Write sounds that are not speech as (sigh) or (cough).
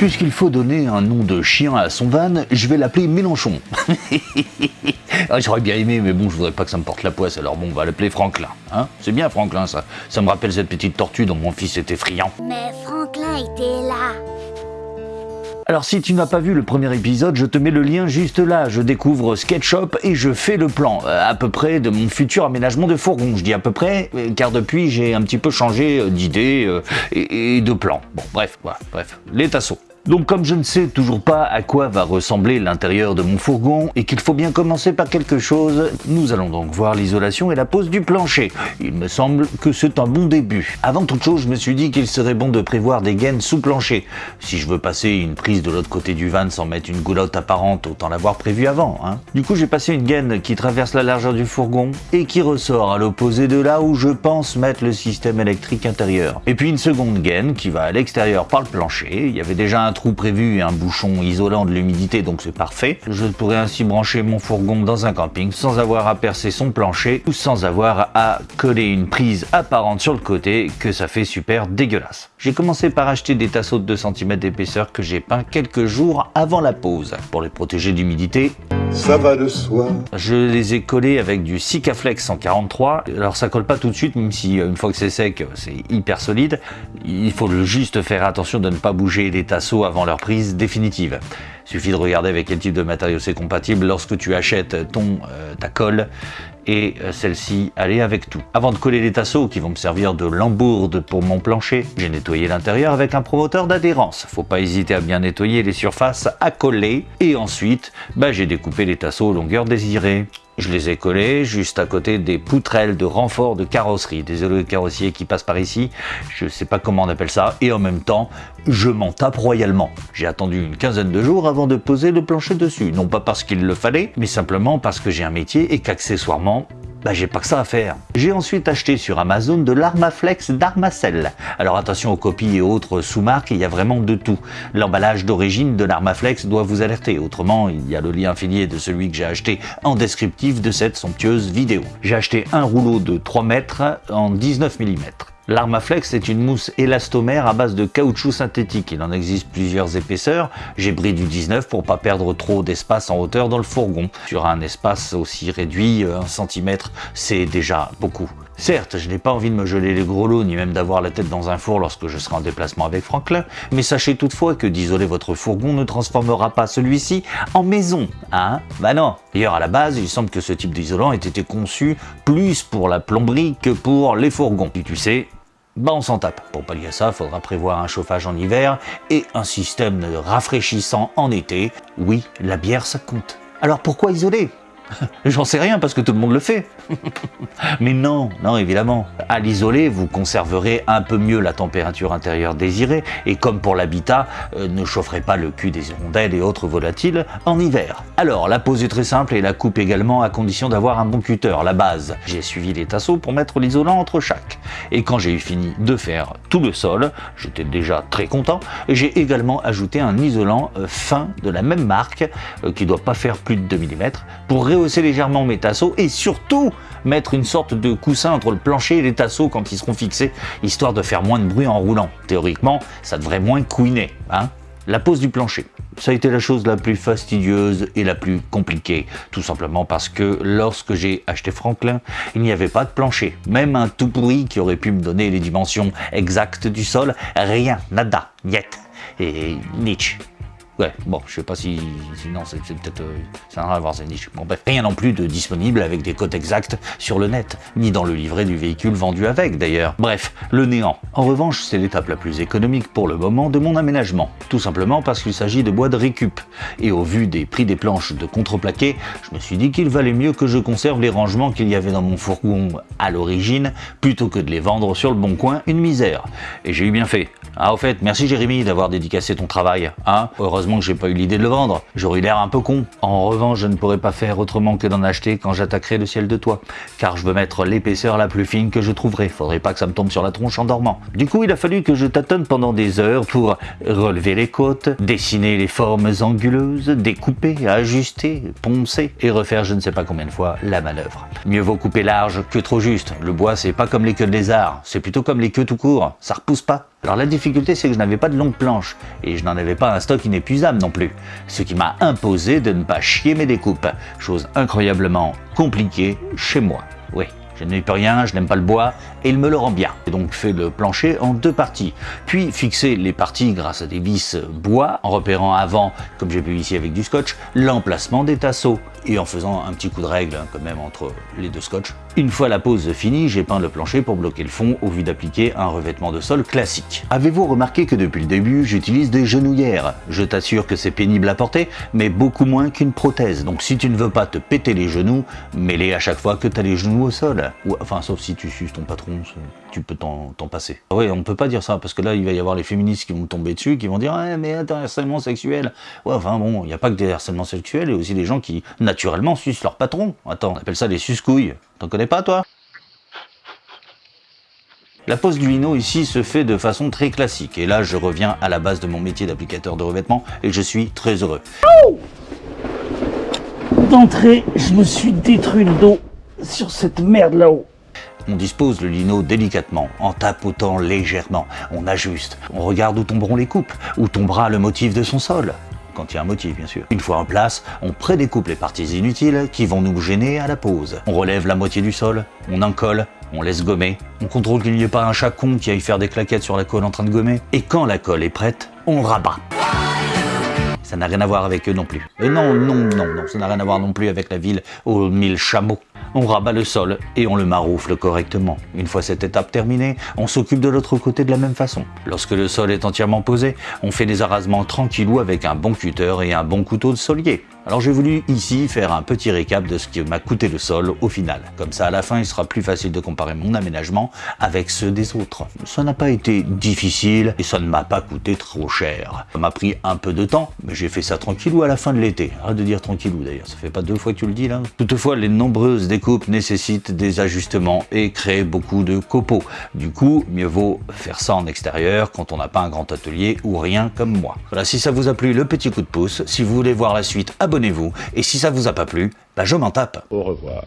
Puisqu'il faut donner un nom de chien à son van, je vais l'appeler Mélenchon. (laughs) Ah, J'aurais bien aimé, mais bon, je voudrais pas que ça me porte la poisse, alors bon, on va l'appeler Franklin. Hein C'est bien Franklin, ça. Ça me rappelle cette petite tortue dont mon fils était friand. Mais Franklin était là. Alors si tu n'as pas vu le premier épisode, je te mets le lien juste là. Je découvre SketchUp et je fais le plan, euh, à peu près, de mon futur aménagement de fourgon. Je dis à peu près, euh, car depuis j'ai un petit peu changé euh, d'idée et, et de plan. Bon, bref, voilà, bref, les tasseaux. Donc comme je ne sais toujours pas à quoi va ressembler l'intérieur de mon fourgon et qu'il faut bien commencer par quelque chose, nous allons donc voir l'isolation et la pose du plancher. Il me semble que c'est un bon début. Avant toute chose, je me suis dit qu'il serait bon de prévoir des gaines sous plancher. Si je veux passer une prise de l'autre côté du van sans mettre une goulotte apparente, autant l'avoir prévu avant. Hein. Du coup, j'ai passé une gaine qui traverse la largeur du fourgon et qui ressort à l'opposé de là où je pense mettre le système électrique intérieur. Et puis une seconde gaine qui va à l'extérieur par le plancher. Il y avait déjà un trou prévu et un bouchon isolant de l'humidité, donc c'est parfait. Je pourrais ainsi brancher mon fourgon dans un camping sans avoir à percer son plancher ou sans avoir à coller une prise apparente sur le côté que ça fait super dégueulasse. J'ai commencé par acheter des tasseaux de 2 cm d'épaisseur que j'ai peints quelques jours avant la pause. Pour les protéger d'humidité, ça va de soi. je les ai collés avec du Sikaflex 143. Alors ça colle pas tout de suite, même si euh, une fois que c'est sec, c'est hyper solide. Il faut juste faire attention de ne pas bouger les tasseaux avant leur prise définitive. Suffit de regarder avec quel type de matériau c'est compatible lorsque tu achètes ton euh, ta colle et euh, celle-ci allait avec tout. Avant de coller les tasseaux qui vont me servir de lambourde pour mon plancher, j'ai nettoyé l'intérieur avec un promoteur d'adhérence. Faut pas hésiter à bien nettoyer les surfaces à coller et ensuite bah, j'ai découpé les tasseaux aux longueurs désirées. Je les ai collés juste à côté des poutrelles de renfort de carrosserie. Désolé les carrossiers qui passent par ici, je sais pas comment on appelle ça, et en même temps, je m'en tape royalement. J'ai attendu une quinzaine de jours avant de poser le plancher dessus, non pas parce qu'il le fallait, mais simplement parce que j'ai un métier et qu'accessoirement, bah j'ai pas que ça à faire. J'ai ensuite acheté sur Amazon de l'Armaflex d'Armacell. Alors attention aux copies et autres sous-marques, il y a vraiment de tout. L'emballage d'origine de l'Armaflex doit vous alerter, autrement il y a le lien affilié de celui que j'ai acheté en descriptif de cette somptueuse vidéo. J'ai acheté un rouleau de 3 mètres en 19 mm. L'Armaflex est une mousse élastomère à base de caoutchouc synthétique. Il en existe plusieurs épaisseurs. J'ai pris du 19 pour pas perdre trop d'espace en hauteur dans le fourgon. Sur un espace aussi réduit, 1 cm, c'est déjà beaucoup. Certes, je n'ai pas envie de me geler les gros lots ni même d'avoir la tête dans un four lorsque je serai en déplacement avec Franklin, mais sachez toutefois que d'isoler votre fourgon ne transformera pas celui-ci en maison, hein? Bah non D'ailleurs, à la base, il semble que ce type d'isolant ait été conçu plus pour la plomberie que pour les fourgons. Et tu sais, bah on s'en tape. Pour pallier ça, faudra prévoir un chauffage en hiver et un système rafraîchissant en été. Oui, la bière ça compte. Alors pourquoi isoler? (laughs) J'en sais rien parce que tout le monde le fait. (laughs) Mais non, non évidemment. À l'isoler, vous conserverez un peu mieux la température intérieure désirée et comme pour l'habitat, euh, ne chaufferez pas le cul des hirondelles et autres volatiles en hiver. Alors, la pose est très simple et la coupe également à condition d'avoir un bon cutter, la base. J'ai suivi les tasseaux pour mettre l'isolant entre chaque. Et quand j'ai eu fini de faire tout le sol, j'étais déjà très content, j'ai également ajouté un isolant euh, fin de la même marque, euh, qui doit pas faire plus de 2 mm, pour légèrement mes tasseaux et surtout mettre une sorte de coussin entre le plancher et les tasseaux quand ils seront fixés, histoire de faire moins de bruit en roulant. Théoriquement, ça devrait moins couiner. Hein la pose du plancher. Ça a été la chose la plus fastidieuse et la plus compliquée, tout simplement parce que lorsque j'ai acheté Franklin, il n'y avait pas de plancher. Même un tout pourri qui aurait pu me donner les dimensions exactes du sol, rien, nada, niet. Et Nietzsche. Ouais, bon, je sais pas si, sinon c'est peut-être, euh, ça n'a rien à voir, niche. Bon bref, rien non plus de disponible avec des cotes exactes sur le net, ni dans le livret du véhicule vendu avec d'ailleurs. Bref, le néant. En revanche, c'est l'étape la plus économique pour le moment de mon aménagement, tout simplement parce qu'il s'agit de bois de récup. Et au vu des prix des planches de contreplaqué, je me suis dit qu'il valait mieux que je conserve les rangements qu'il y avait dans mon fourgon à l'origine, plutôt que de les vendre sur le bon coin une misère. Et j'ai eu bien fait. Ah au fait, merci Jérémy d'avoir dédicacé ton travail, hein Heureusement que j'ai pas eu l'idée de le vendre, j'aurais l'air un peu con. En revanche, je ne pourrais pas faire autrement que d'en acheter quand j'attaquerai le ciel de toit, car je veux mettre l'épaisseur la plus fine que je trouverai, faudrait pas que ça me tombe sur la tronche en dormant. Du coup, il a fallu que je tâtonne pendant des heures pour relever les côtes, dessiner les formes anguleuses, découper, ajuster, poncer et refaire je ne sais pas combien de fois la manœuvre. Mieux vaut couper large que trop juste, le bois c'est pas comme les queues de lézard, c'est plutôt comme les queues tout court, ça repousse pas. Alors la difficulté c'est que je n'avais pas de longue planche et je n'en avais pas un stock inépuisable non plus, ce qui m'a imposé de ne pas chier mes découpes, chose incroyablement compliquée chez moi. Oui. Je n'ai plus rien, je n'aime pas le bois, et il me le rend bien. J'ai donc fait le plancher en deux parties, puis fixer les parties grâce à des vis bois, en repérant avant, comme j'ai pu ici avec du scotch, l'emplacement des tasseaux, et en faisant un petit coup de règle hein, quand même entre les deux scotch. Une fois la pose finie, j'ai peint le plancher pour bloquer le fond au vu d'appliquer un revêtement de sol classique. Avez-vous remarqué que depuis le début, j'utilise des genouillères? Je t'assure que c'est pénible à porter, mais beaucoup moins qu'une prothèse. Donc si tu ne veux pas te péter les genoux, mets-les à chaque fois que tu as les genoux au sol. Ou, enfin, sauf si tu suces ton patron, tu peux t'en passer. Ah oui, on ne peut pas dire ça, parce que là, il va y avoir les féministes qui vont tomber dessus, qui vont dire ah, mais attends, harcèlement sexuel ». Ouais, enfin bon, il n'y a pas que des harcèlements sexuels, il y a aussi des gens qui, naturellement, sucent leur patron. Attends, on appelle ça les suscouilles. T'en connais pas, toi? La pose du lino ici se fait de façon très classique, et là je reviens à la base de mon métier d'applicateur de revêtement, et je suis très heureux. D'entrée, je me suis détruit le dos sur cette merde là-haut. On dispose le lino délicatement, en tapotant légèrement, on ajuste, on regarde où tomberont les coupes, où tombera le motif de son sol quand il y a un motif bien sûr. Une fois en place, on prédécoupe les parties inutiles qui vont nous gêner à la pose. On relève la moitié du sol, on en colle, on laisse gommer, on contrôle qu'il n'y ait pas un chat con qui aille faire des claquettes sur la colle en train de gommer, et quand la colle est prête, on rabat. Ça n'a rien à voir avec eux non plus. Et non, non, non, non, ça n'a rien à voir non plus avec la ville aux mille chameaux. On rabat le sol et on le maroufle correctement. Une fois cette étape terminée, on s'occupe de l'autre côté de la même façon. Lorsque le sol est entièrement posé, on fait des arasements tranquillou avec un bon cutter et un bon couteau de solier. Alors j'ai voulu ici faire un petit récap de ce qui m'a coûté le sol au final. Comme ça à la fin il sera plus facile de comparer mon aménagement avec ceux des autres. Ça n'a pas été difficile et ça ne m'a pas coûté trop cher. Ça m'a pris un peu de temps, mais j'ai fait ça tranquillou à la fin de l'été. Arrête de dire tranquillou d'ailleurs, ça fait pas deux fois que tu le dis là. Toutefois les nombreuses découpes nécessitent des ajustements et créent beaucoup de copeaux. Du coup, mieux vaut faire ça en extérieur quand on n'a pas un grand atelier ou rien comme moi. Voilà, si ça vous a plu, le petit coup de pouce. Si vous voulez voir la suite, abonnez-vous. Et si ça vous a pas plu, bah je m'en tape. Au revoir.